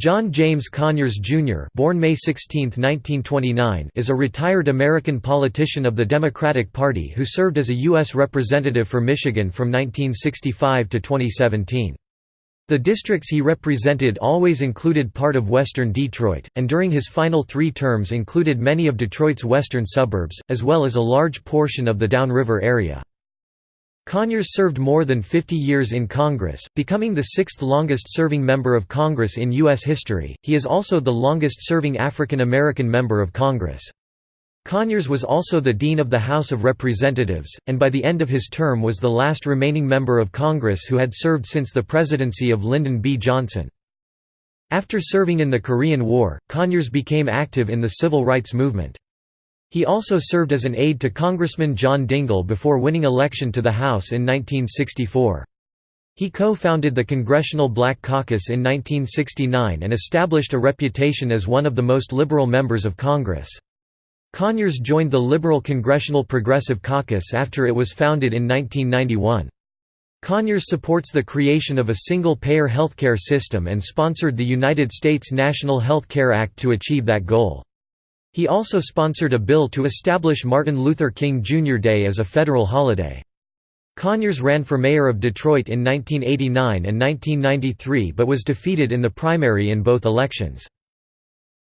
John James Conyers, Jr. born May 16, 1929, is a retired American politician of the Democratic Party who served as a U.S. Representative for Michigan from 1965 to 2017. The districts he represented always included part of western Detroit, and during his final three terms included many of Detroit's western suburbs, as well as a large portion of the Downriver area. Conyers served more than 50 years in Congress, becoming the sixth longest-serving member of Congress in U.S. history. He is also the longest-serving African American member of Congress. Conyers was also the Dean of the House of Representatives, and by the end of his term was the last remaining member of Congress who had served since the presidency of Lyndon B. Johnson. After serving in the Korean War, Conyers became active in the civil rights movement. He also served as an aide to Congressman John Dingell before winning election to the House in 1964. He co-founded the Congressional Black Caucus in 1969 and established a reputation as one of the most liberal members of Congress. Conyers joined the Liberal Congressional Progressive Caucus after it was founded in 1991. Conyers supports the creation of a single-payer healthcare system and sponsored the United States National Health Care Act to achieve that goal. He also sponsored a bill to establish Martin Luther King Jr. Day as a federal holiday. Conyers ran for mayor of Detroit in 1989 and 1993 but was defeated in the primary in both elections.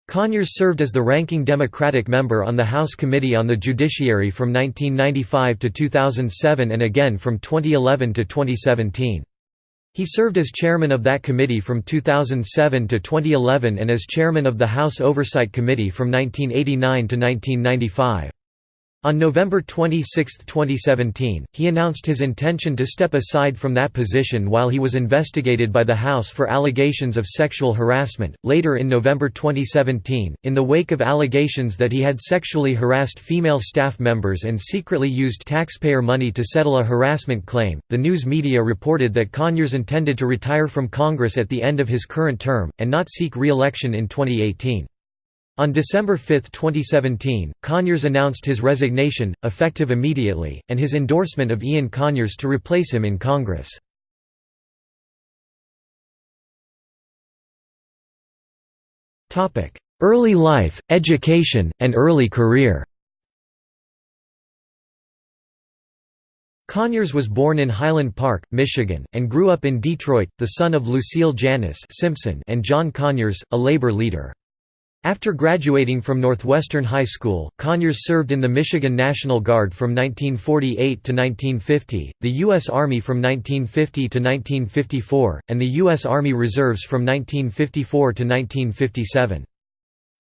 Conyers served as the ranking Democratic member on the House Committee on the Judiciary from 1995 to 2007 and again from 2011 to 2017. He served as chairman of that committee from 2007 to 2011 and as chairman of the House Oversight Committee from 1989 to 1995. On November 26, 2017, he announced his intention to step aside from that position while he was investigated by the House for allegations of sexual harassment. Later in November 2017, in the wake of allegations that he had sexually harassed female staff members and secretly used taxpayer money to settle a harassment claim, the news media reported that Conyers intended to retire from Congress at the end of his current term, and not seek re election in 2018. On December 5, 2017, Conyers announced his resignation, effective immediately, and his endorsement of Ian Conyers to replace him in Congress. Early life, education, and early career Conyers was born in Highland Park, Michigan, and grew up in Detroit, the son of Lucille Janice Simpson and John Conyers, a labor leader. After graduating from Northwestern High School, Conyers served in the Michigan National Guard from 1948 to 1950, the U.S. Army from 1950 to 1954, and the U.S. Army Reserves from 1954 to 1957.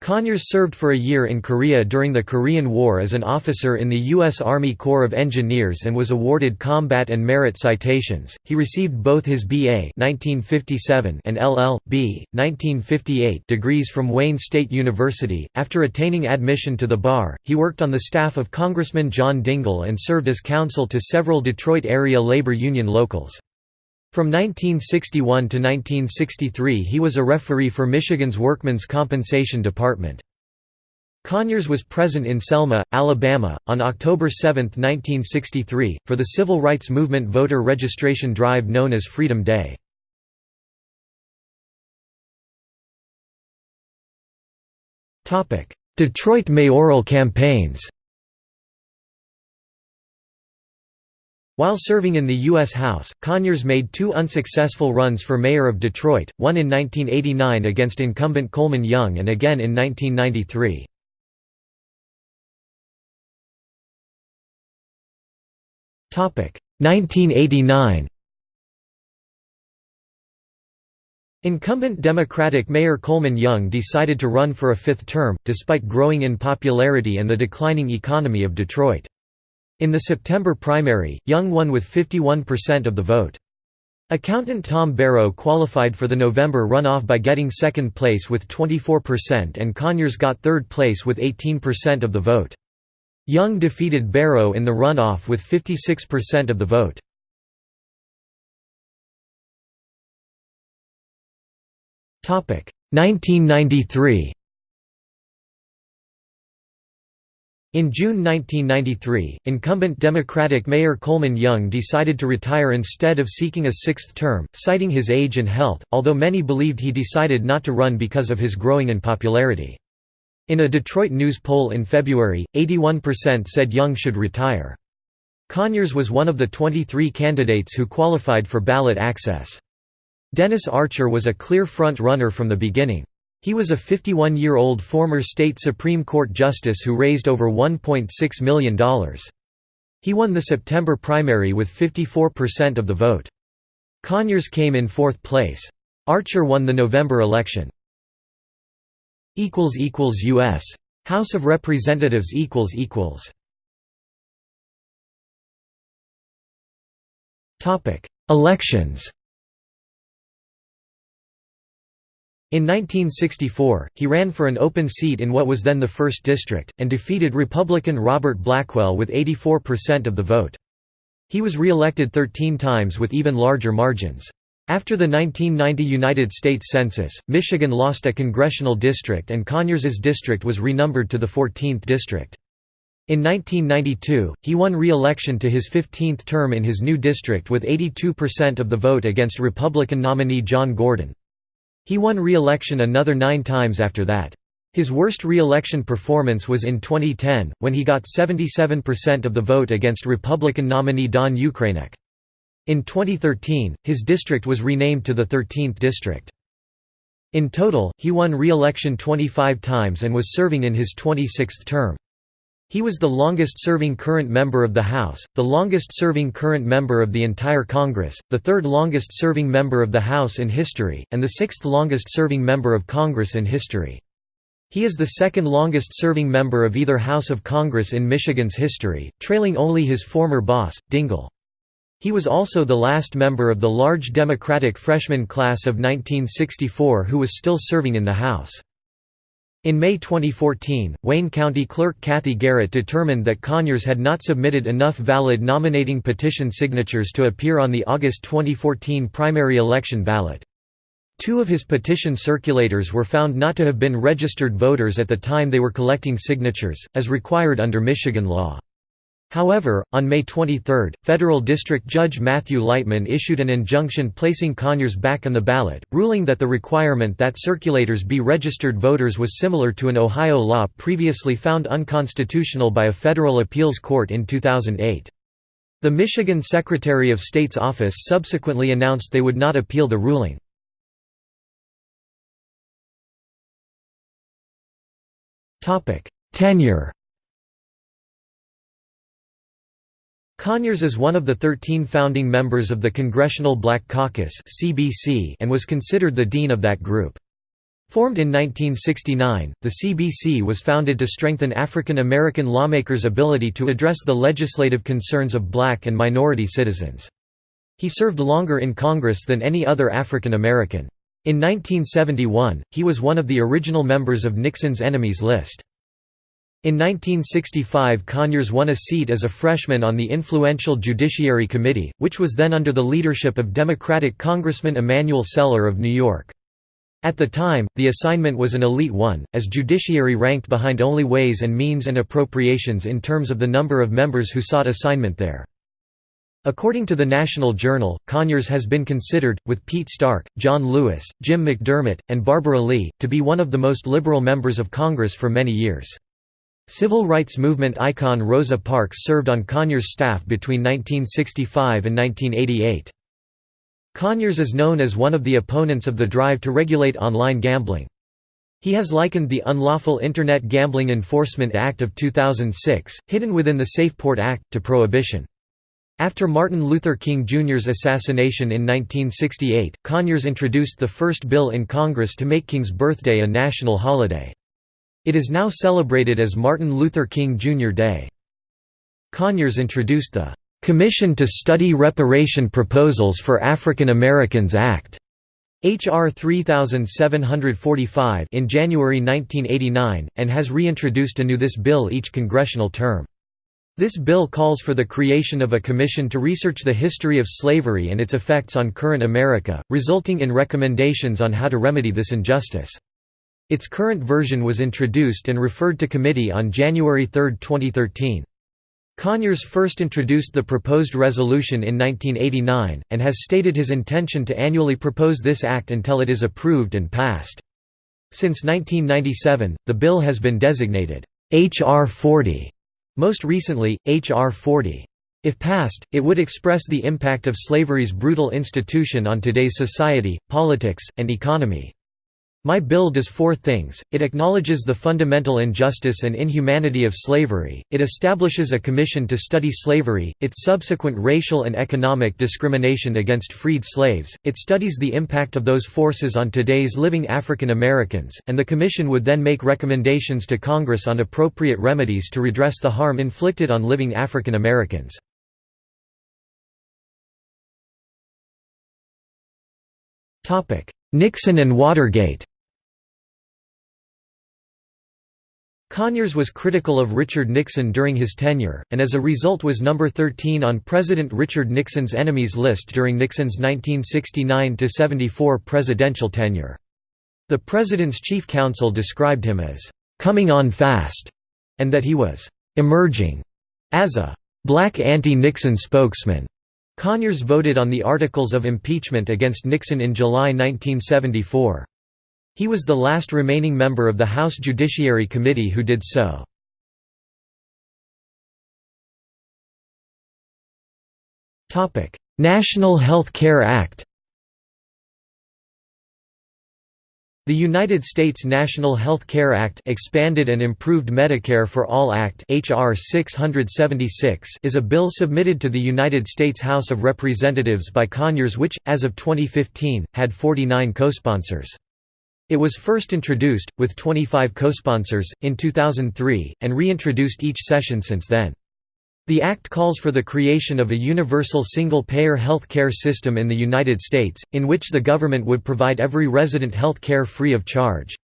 Conyers served for a year in Korea during the Korean War as an officer in the U.S. Army Corps of Engineers and was awarded combat and merit citations. He received both his B.A. 1957 and LL.B. 1958 degrees from Wayne State University. After attaining admission to the bar, he worked on the staff of Congressman John Dingell and served as counsel to several Detroit area labor union locals. From 1961 to 1963 he was a referee for Michigan's Workmen's Compensation Department. Conyers was present in Selma, Alabama, on October 7, 1963, for the civil rights movement voter registration drive known as Freedom Day. Detroit mayoral campaigns While serving in the U.S. House, Conyers made two unsuccessful runs for mayor of Detroit, one in 1989 against incumbent Coleman Young and again in 1993. Topic 1989. Incumbent Democratic Mayor Coleman Young decided to run for a fifth term, despite growing in popularity and the declining economy of Detroit. In the September primary, Young won with 51% of the vote. Accountant Tom Barrow qualified for the November runoff by getting second place with 24% and Conyers got third place with 18% of the vote. Young defeated Barrow in the runoff with 56% of the vote. Topic 1993 In June 1993, incumbent Democratic Mayor Coleman Young decided to retire instead of seeking a sixth term, citing his age and health, although many believed he decided not to run because of his growing unpopularity. In a Detroit News poll in February, 81% said Young should retire. Conyers was one of the 23 candidates who qualified for ballot access. Dennis Archer was a clear front-runner from the beginning. He was a 51-year-old former state Supreme Court justice who raised over $1.6 million. He won the September primary with 54% of the vote. Conyers came in fourth place. Archer won the November election. U.S. House of Representatives Elections In 1964, he ran for an open seat in what was then the 1st District, and defeated Republican Robert Blackwell with 84% of the vote. He was re-elected 13 times with even larger margins. After the 1990 United States Census, Michigan lost a congressional district and Conyers's district was renumbered to the 14th district. In 1992, he won re-election to his 15th term in his new district with 82% of the vote against Republican nominee John Gordon. He won re-election another nine times after that. His worst re-election performance was in 2010, when he got 77% of the vote against Republican nominee Don Ukrainec. In 2013, his district was renamed to the 13th district. In total, he won re-election 25 times and was serving in his 26th term. He was the longest-serving current member of the House, the longest-serving current member of the entire Congress, the third longest-serving member of the House in history, and the sixth longest-serving member of Congress in history. He is the second longest-serving member of either House of Congress in Michigan's history, trailing only his former boss, Dingell. He was also the last member of the large Democratic freshman class of 1964 who was still serving in the House. In May 2014, Wayne County Clerk Cathy Garrett determined that Conyers had not submitted enough valid nominating petition signatures to appear on the August 2014 primary election ballot. Two of his petition circulators were found not to have been registered voters at the time they were collecting signatures, as required under Michigan law. However, on May 23, federal district judge Matthew Leitman issued an injunction placing Conyers back on the ballot, ruling that the requirement that circulators be registered voters was similar to an Ohio law previously found unconstitutional by a federal appeals court in 2008. The Michigan Secretary of State's office subsequently announced they would not appeal the ruling. Tenure Conyers is one of the 13 founding members of the Congressional Black Caucus and was considered the dean of that group. Formed in 1969, the CBC was founded to strengthen African American lawmakers' ability to address the legislative concerns of black and minority citizens. He served longer in Congress than any other African American. In 1971, he was one of the original members of Nixon's enemies list. In 1965 Conyers won a seat as a freshman on the influential Judiciary Committee, which was then under the leadership of Democratic Congressman Emanuel Celler of New York. At the time, the assignment was an elite one, as Judiciary ranked behind only Ways and Means and Appropriations in terms of the number of members who sought assignment there. According to the National Journal, Conyers has been considered, with Pete Stark, John Lewis, Jim McDermott, and Barbara Lee, to be one of the most liberal members of Congress for many years. Civil rights movement icon Rosa Parks served on Conyers' staff between 1965 and 1988. Conyers is known as one of the opponents of the drive to regulate online gambling. He has likened the Unlawful Internet Gambling Enforcement Act of 2006, hidden within the SAFE Port Act, to prohibition. After Martin Luther King Jr.'s assassination in 1968, Conyers introduced the first bill in Congress to make King's birthday a national holiday. It is now celebrated as Martin Luther King Jr. Day. Conyers introduced the "'Commission to Study Reparation Proposals for African Americans Act' H.R. 3745 in January 1989, and has reintroduced anew this bill each congressional term. This bill calls for the creation of a commission to research the history of slavery and its effects on current America, resulting in recommendations on how to remedy this injustice. Its current version was introduced and referred to committee on January 3, 2013. Conyers first introduced the proposed resolution in 1989, and has stated his intention to annually propose this act until it is approved and passed. Since 1997, the bill has been designated H.R. 40, most recently, H.R. 40. If passed, it would express the impact of slavery's brutal institution on today's society, politics, and economy. My bill does four things, it acknowledges the fundamental injustice and inhumanity of slavery, it establishes a commission to study slavery, its subsequent racial and economic discrimination against freed slaves, it studies the impact of those forces on today's living African Americans, and the commission would then make recommendations to Congress on appropriate remedies to redress the harm inflicted on living African Americans. Nixon and Watergate Conyers was critical of Richard Nixon during his tenure, and as a result was number 13 on President Richard Nixon's enemies list during Nixon's 1969–74 presidential tenure. The president's chief counsel described him as, "...coming on fast", and that he was, "...emerging", as a "...black anti-Nixon spokesman." Conyers voted on the articles of impeachment against Nixon in July 1974. He was the last remaining member of the House Judiciary Committee who did so. National Health Care Act The United States National Health Care Act expanded and improved Medicare for All Act HR 676 is a bill submitted to the United States House of Representatives by Conyers which, as of 2015, had 49 co-sponsors. It was first introduced, with 25 co-sponsors, in 2003, and reintroduced each session since then. The Act calls for the creation of a universal single-payer health care system in the United States, in which the government would provide every resident health care free of charge.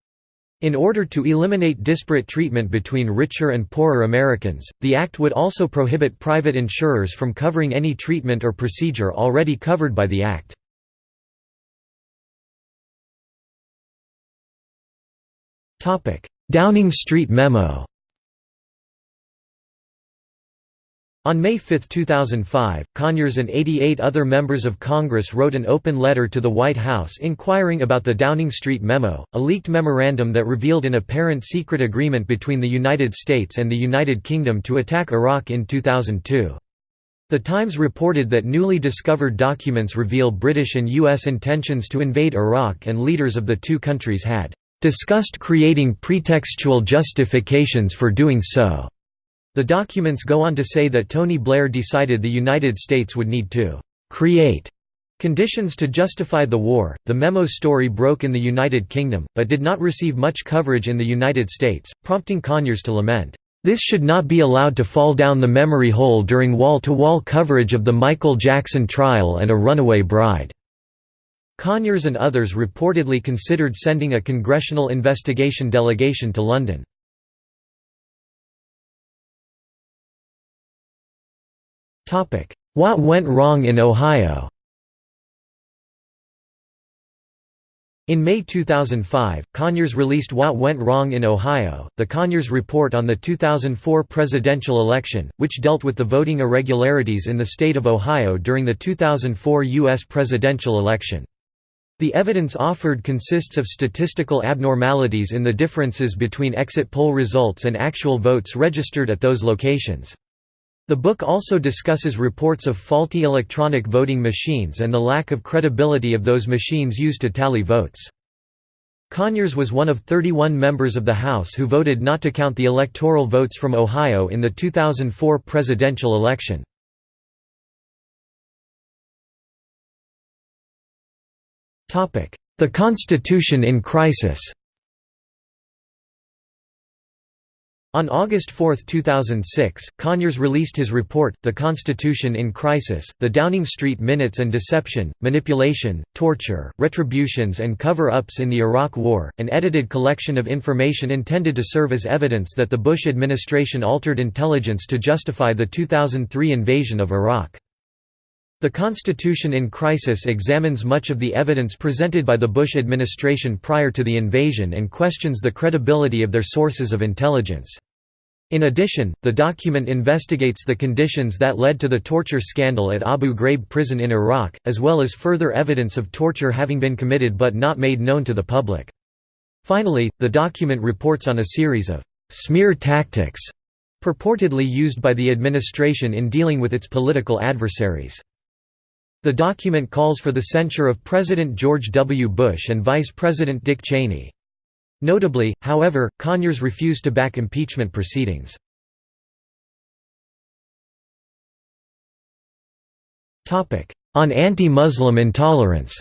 In order to eliminate disparate treatment between richer and poorer Americans, the Act would also prohibit private insurers from covering any treatment or procedure already covered by the Act. Downing Street Memo On May 5, 2005, Conyers and 88 other members of Congress wrote an open letter to the White House inquiring about the Downing Street Memo, a leaked memorandum that revealed an apparent secret agreement between the United States and the United Kingdom to attack Iraq in 2002. The Times reported that newly discovered documents reveal British and U.S. intentions to invade Iraq and leaders of the two countries had discussed creating pretextual justifications for doing so. The documents go on to say that Tony Blair decided the United States would need to create conditions to justify the war. The memo story broke in the United Kingdom, but did not receive much coverage in the United States, prompting Conyers to lament, This should not be allowed to fall down the memory hole during wall to wall coverage of the Michael Jackson trial and A Runaway Bride. Conyers and others reportedly considered sending a congressional investigation delegation to London. What went wrong in Ohio In May 2005, Conyers released What Went Wrong in Ohio, the Conyers Report on the 2004 presidential election, which dealt with the voting irregularities in the state of Ohio during the 2004 U.S. presidential election. The evidence offered consists of statistical abnormalities in the differences between exit poll results and actual votes registered at those locations. The book also discusses reports of faulty electronic voting machines and the lack of credibility of those machines used to tally votes. Conyers was one of 31 members of the House who voted not to count the electoral votes from Ohio in the 2004 presidential election. The Constitution in crisis On August 4, 2006, Conyers released his report, The Constitution in Crisis, The Downing Street Minutes and Deception, Manipulation, Torture, Retributions and Cover-Ups in the Iraq War, an edited collection of information intended to serve as evidence that the Bush administration altered intelligence to justify the 2003 invasion of Iraq. The Constitution in Crisis examines much of the evidence presented by the Bush administration prior to the invasion and questions the credibility of their sources of intelligence. In addition, the document investigates the conditions that led to the torture scandal at Abu Ghraib prison in Iraq, as well as further evidence of torture having been committed but not made known to the public. Finally, the document reports on a series of «smear tactics» purportedly used by the administration in dealing with its political adversaries. The document calls for the censure of President George W. Bush and Vice President Dick Cheney. Notably, however, Conyers refused to back impeachment proceedings. On anti-Muslim intolerance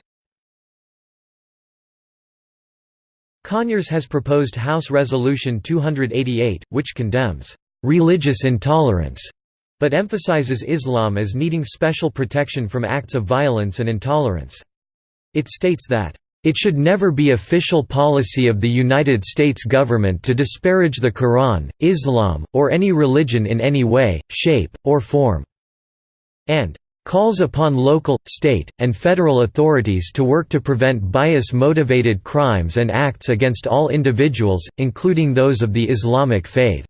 Conyers has proposed House Resolution 288, which condemns «religious intolerance» but emphasizes Islam as needing special protection from acts of violence and intolerance. It states that, "...it should never be official policy of the United States government to disparage the Quran, Islam, or any religion in any way, shape, or form," and calls upon local, state, and federal authorities to work to prevent bias-motivated crimes and acts against all individuals, including those of the Islamic faith.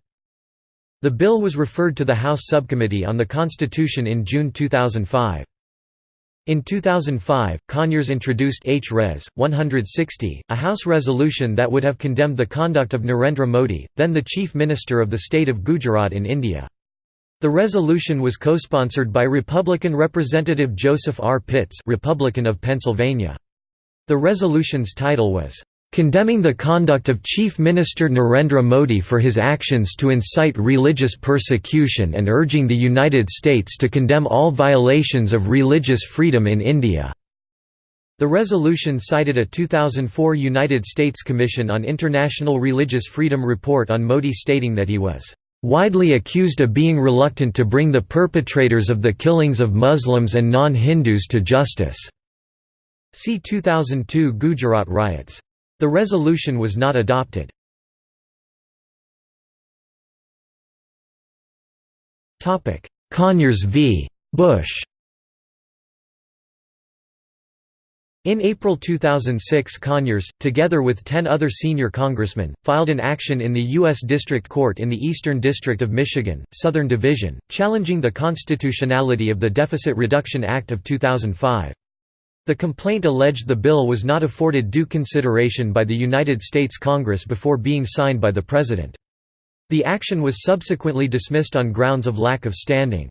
The bill was referred to the House Subcommittee on the Constitution in June 2005. In 2005, Conyers introduced H. Res. 160, a House resolution that would have condemned the conduct of Narendra Modi, then the Chief Minister of the state of Gujarat in India. The resolution was co-sponsored by Republican Representative Joseph R. Pitts Republican of Pennsylvania. The resolution's title was, condemning the conduct of Chief Minister Narendra Modi for his actions to incite religious persecution and urging the United States to condemn all violations of religious freedom in India." The resolution cited a 2004 United States Commission on International Religious Freedom report on Modi stating that he was widely accused of being reluctant to bring the perpetrators of the killings of Muslims and non-Hindus to justice." See 2002 Gujarat riots. The resolution was not adopted. Conyers v. Bush In April 2006 Conyers, together with ten other senior congressmen, filed an action in the U.S. District Court in the Eastern District of Michigan, Southern Division, challenging the constitutionality of the Deficit Reduction Act of 2005. The complaint alleged the bill was not afforded due consideration by the United States Congress before being signed by the President. The action was subsequently dismissed on grounds of lack of standing.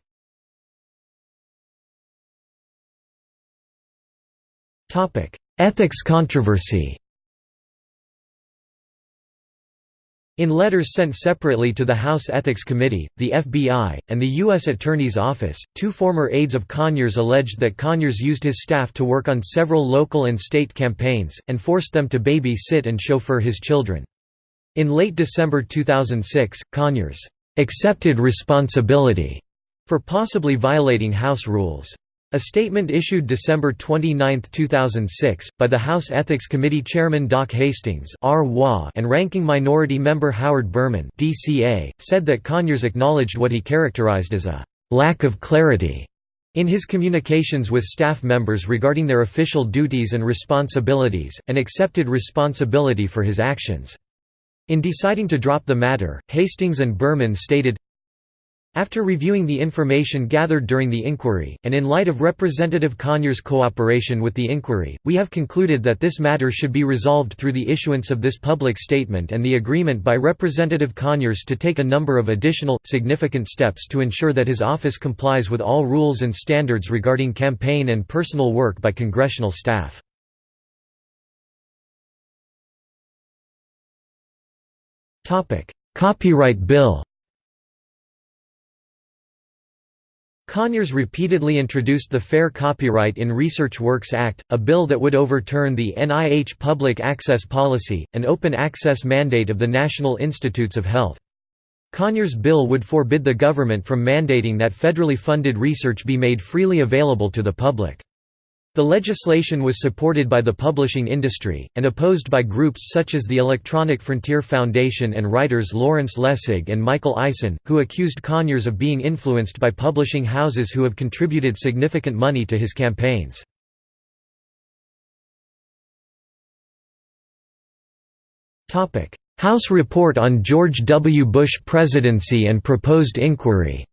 Ethics controversy In letters sent separately to the House Ethics Committee, the FBI, and the U.S. Attorney's Office, two former aides of Conyers alleged that Conyers used his staff to work on several local and state campaigns, and forced them to baby-sit and chauffeur his children. In late December 2006, Conyers accepted responsibility for possibly violating House rules. A statement issued December 29, 2006, by the House Ethics Committee Chairman Doc Hastings and Ranking Minority Member Howard Berman said that Conyers acknowledged what he characterized as a «lack of clarity» in his communications with staff members regarding their official duties and responsibilities, and accepted responsibility for his actions. In deciding to drop the matter, Hastings and Berman stated, after reviewing the information gathered during the inquiry, and in light of Representative Conyers' cooperation with the inquiry, we have concluded that this matter should be resolved through the issuance of this public statement and the agreement by Representative Conyers to take a number of additional, significant steps to ensure that his office complies with all rules and standards regarding campaign and personal work by congressional staff. Copyright Bill Conyers repeatedly introduced the Fair Copyright in Research Works Act, a bill that would overturn the NIH public access policy, an open access mandate of the National Institutes of Health. Conyers' bill would forbid the government from mandating that federally funded research be made freely available to the public. The legislation was supported by the publishing industry, and opposed by groups such as the Electronic Frontier Foundation and writers Lawrence Lessig and Michael Eisen, who accused Conyers of being influenced by publishing houses who have contributed significant money to his campaigns. House report on George W. Bush presidency and proposed inquiry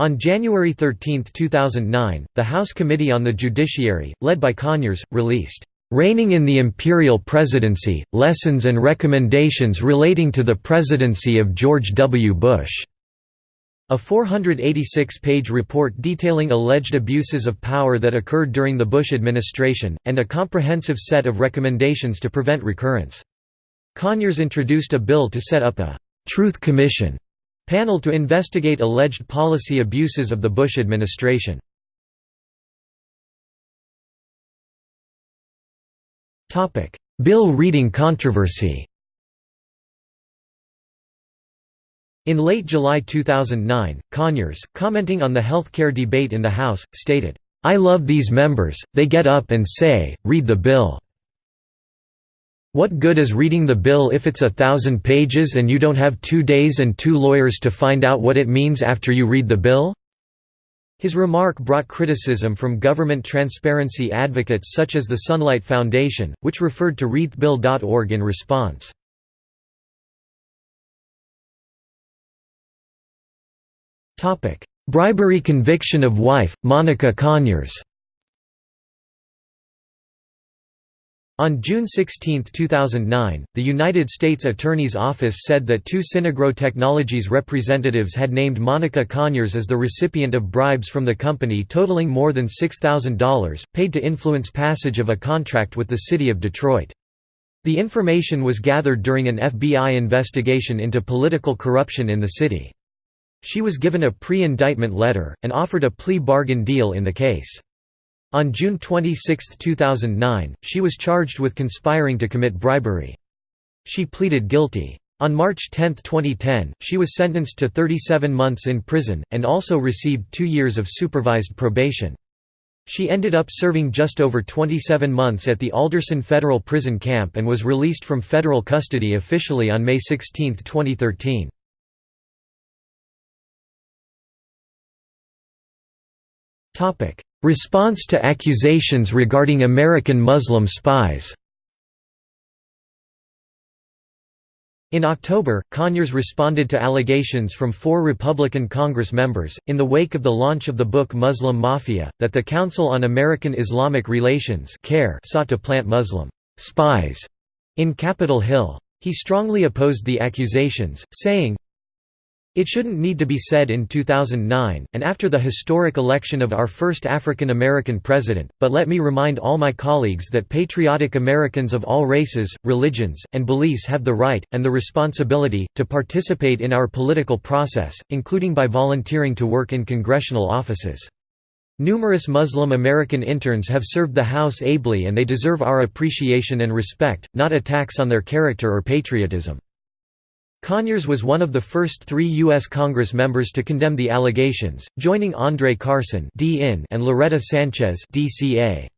On January 13, 2009, the House Committee on the Judiciary, led by Conyers, released, "'Reining in the Imperial Presidency, Lessons and Recommendations Relating to the Presidency of George W. Bush' A 486-page report detailing alleged abuses of power that occurred during the Bush administration, and a comprehensive set of recommendations to prevent recurrence. Conyers introduced a bill to set up a «Truth Commission» Panel to investigate alleged policy abuses of the Bush administration. Bill reading controversy In late July 2009, Conyers, commenting on the health care debate in the House, stated, "'I love these members, they get up and say, read the bill. What good is reading the bill if it's a thousand pages and you don't have two days and two lawyers to find out what it means after you read the bill?' His remark brought criticism from government transparency advocates such as the Sunlight Foundation, which referred to readthebill.org in response. Bribery conviction of wife, Monica Conyers On June 16, 2009, the United States Attorney's Office said that two Synagro Technologies representatives had named Monica Conyers as the recipient of bribes from the company totaling more than $6,000, paid to influence passage of a contract with the city of Detroit. The information was gathered during an FBI investigation into political corruption in the city. She was given a pre-indictment letter, and offered a plea bargain deal in the case. On June 26, 2009, she was charged with conspiring to commit bribery. She pleaded guilty. On March 10, 2010, she was sentenced to 37 months in prison, and also received two years of supervised probation. She ended up serving just over 27 months at the Alderson Federal Prison Camp and was released from federal custody officially on May 16, 2013. Response to accusations regarding American Muslim spies In October, Conyers responded to allegations from four Republican Congress members, in the wake of the launch of the book Muslim Mafia, that the Council on American Islamic Relations sought to plant Muslim «spies» in Capitol Hill. He strongly opposed the accusations, saying, it shouldn't need to be said in 2009, and after the historic election of our first African American president, but let me remind all my colleagues that patriotic Americans of all races, religions, and beliefs have the right, and the responsibility, to participate in our political process, including by volunteering to work in congressional offices. Numerous Muslim American interns have served the House ably and they deserve our appreciation and respect, not attacks on their character or patriotism. Conyers was one of the first three U.S. Congress members to condemn the allegations, joining Andre Carson and Loretta Sanchez DCA.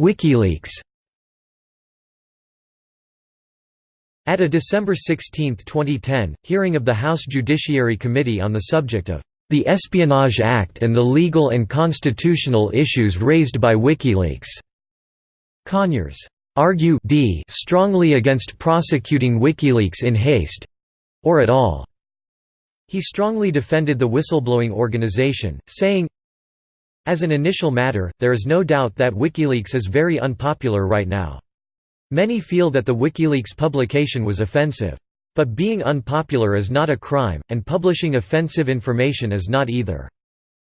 WikiLeaks At a December 16, 2010, hearing of the House Judiciary Committee on the subject of the Espionage Act and the legal and constitutional issues raised by WikiLeaks, Conyers argue d strongly against prosecuting WikiLeaks in haste or at all. He strongly defended the whistleblowing organization, saying, As an initial matter, there is no doubt that WikiLeaks is very unpopular right now. Many feel that the WikiLeaks publication was offensive. But being unpopular is not a crime, and publishing offensive information is not either.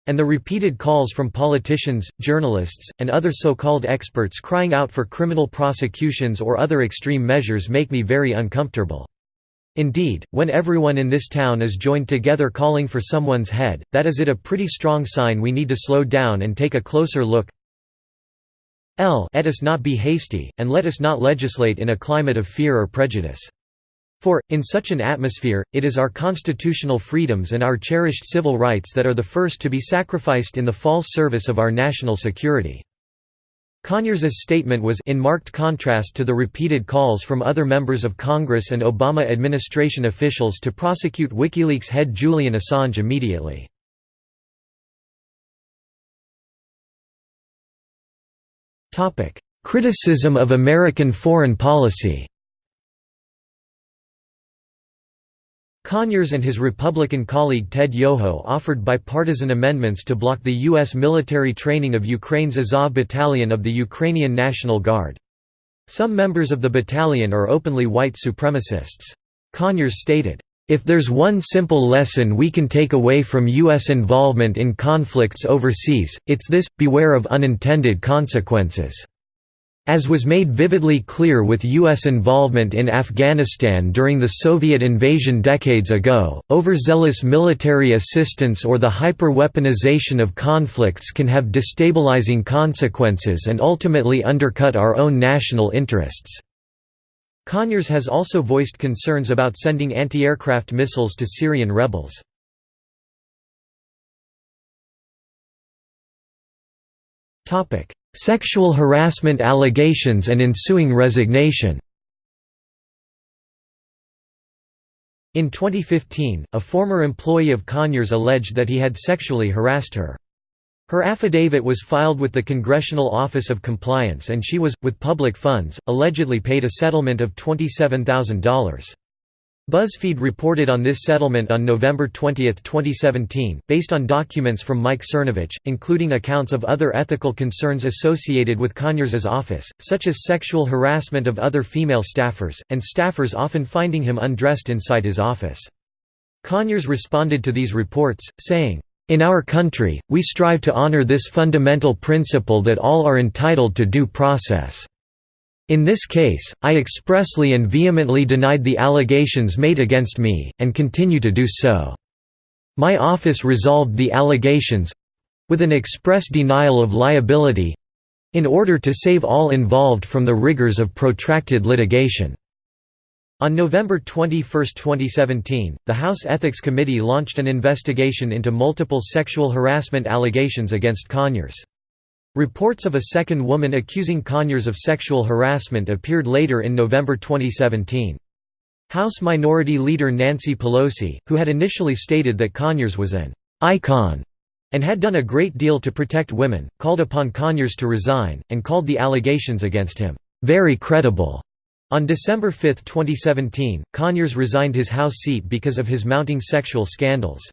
And the repeated calls from politicians, journalists, and other so-called experts crying out for criminal prosecutions or other extreme measures make me very uncomfortable. Indeed, when everyone in this town is joined together calling for someone's head, that is it a pretty strong sign we need to slow down and take a closer look. L let us not be hasty, and let us not legislate in a climate of fear or prejudice. For, in such an atmosphere, it is our constitutional freedoms and our cherished civil rights that are the first to be sacrificed in the false service of our national security." Conyers' statement was in marked contrast to the repeated calls from other members of Congress and Obama administration officials to prosecute WikiLeaks head Julian Assange immediately. Criticism of American foreign policy Conyers and his Republican colleague Ted Yoho offered bipartisan amendments to block the U.S. military training of Ukraine's Azov Battalion of the Ukrainian National Guard. Some members of the battalion are openly white supremacists. Conyers stated, "...if there's one simple lesson we can take away from U.S. involvement in conflicts overseas, it's this, beware of unintended consequences." As was made vividly clear with U.S. involvement in Afghanistan during the Soviet invasion decades ago, overzealous military assistance or the hyper-weaponization of conflicts can have destabilizing consequences and ultimately undercut our own national interests. Conyers has also voiced concerns about sending anti-aircraft missiles to Syrian rebels. Sexual harassment allegations and ensuing resignation In 2015, a former employee of Conyers alleged that he had sexually harassed her. Her affidavit was filed with the Congressional Office of Compliance and she was, with public funds, allegedly paid a settlement of $27,000. BuzzFeed reported on this settlement on November 20, 2017, based on documents from Mike Cernovich, including accounts of other ethical concerns associated with Conyers' office, such as sexual harassment of other female staffers, and staffers often finding him undressed inside his office. Conyers responded to these reports, saying, in our country, we strive to honor this fundamental principle that all are entitled to due process. In this case, I expressly and vehemently denied the allegations made against me, and continue to do so. My office resolved the allegations—with an express denial of liability—in order to save all involved from the rigors of protracted litigation. On November 21, 2017, the House Ethics Committee launched an investigation into multiple sexual harassment allegations against Conyers. Reports of a second woman accusing Conyers of sexual harassment appeared later in November 2017. House Minority Leader Nancy Pelosi, who had initially stated that Conyers was an «icon» and had done a great deal to protect women, called upon Conyers to resign, and called the allegations against him «very credible». On December 5, 2017, Conyers resigned his House seat because of his mounting sexual scandals.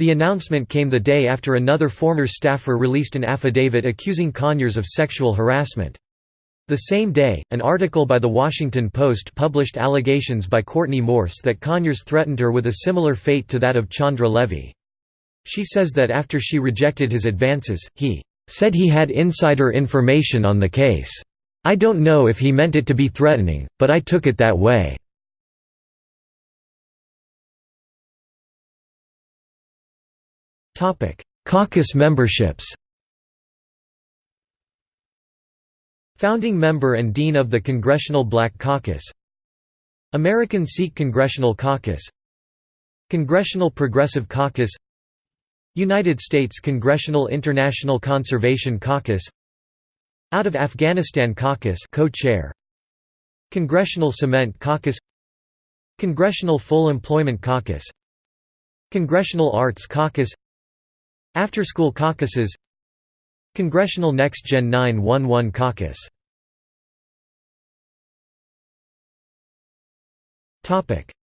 The announcement came the day after another former staffer released an affidavit accusing Conyers of sexual harassment. The same day, an article by The Washington Post published allegations by Courtney Morse that Conyers threatened her with a similar fate to that of Chandra Levy. She says that after she rejected his advances, he said he had insider information on the case. I don't know if he meant it to be threatening, but I took it that way. Caucus memberships Founding member and Dean of the Congressional Black Caucus American Sikh Congressional Caucus Congressional Progressive Caucus United States Congressional International Conservation Caucus Out of Afghanistan Caucus co-chair Congressional Cement Caucus Congressional Full Employment Caucus Congressional Arts Caucus after-school caucuses. Congressional Next Gen 911 Caucus.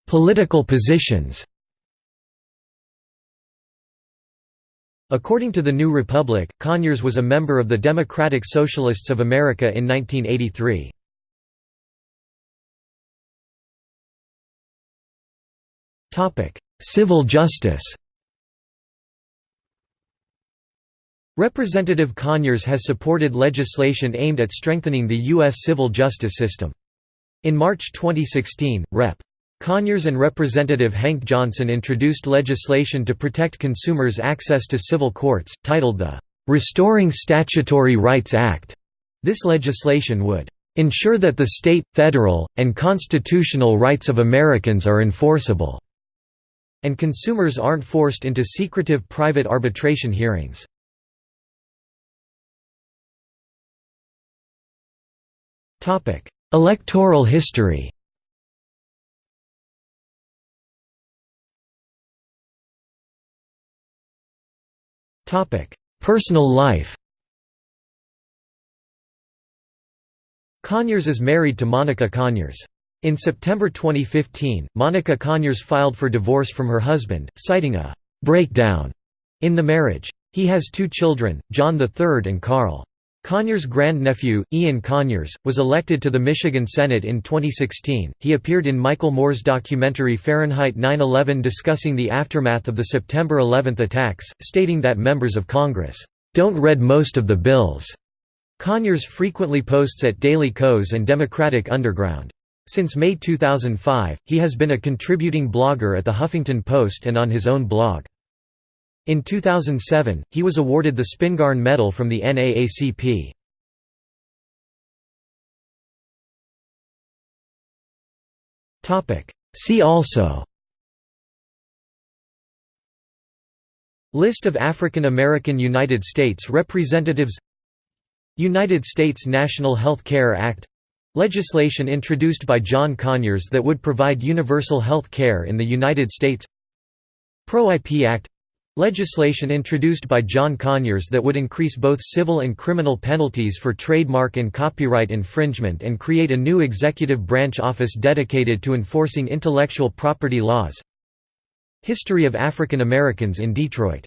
Political positions. According to the New Republic, Conyers was a member of the Democratic Socialists of America in 1983. Civil justice Representative Conyers has supported legislation aimed at strengthening the U.S. civil justice system. In March 2016, Rep. Conyers and Representative Hank Johnson introduced legislation to protect consumers' access to civil courts, titled the "'Restoring Statutory Rights Act'". This legislation would ensure that the state, federal, and constitutional rights of Americans are enforceable, and consumers aren't forced into secretive private arbitration hearings. Electoral history Personal life Conyers is married to Monica Conyers. In September 2015, Monica Conyers filed for divorce from her husband, citing a «breakdown» in the marriage. He has two children, John III and Carl. Conyers' grandnephew, Ian Conyers, was elected to the Michigan Senate in 2016. He appeared in Michael Moore's documentary Fahrenheit 9/11 discussing the aftermath of the September 11 attacks, stating that members of Congress don't read most of the bills. Conyers frequently posts at Daily Kos and Democratic Underground. Since May 2005, he has been a contributing blogger at The Huffington Post and on his own blog. In 2007, he was awarded the Spingarn Medal from the NAACP. See also List of African American United States representatives United States National Health Care Act Legislation introduced by John Conyers that would provide universal health care in the United States Pro-IP Act Legislation introduced by John Conyers that would increase both civil and criminal penalties for trademark and copyright infringement and create a new executive branch office dedicated to enforcing intellectual property laws. History of African Americans in Detroit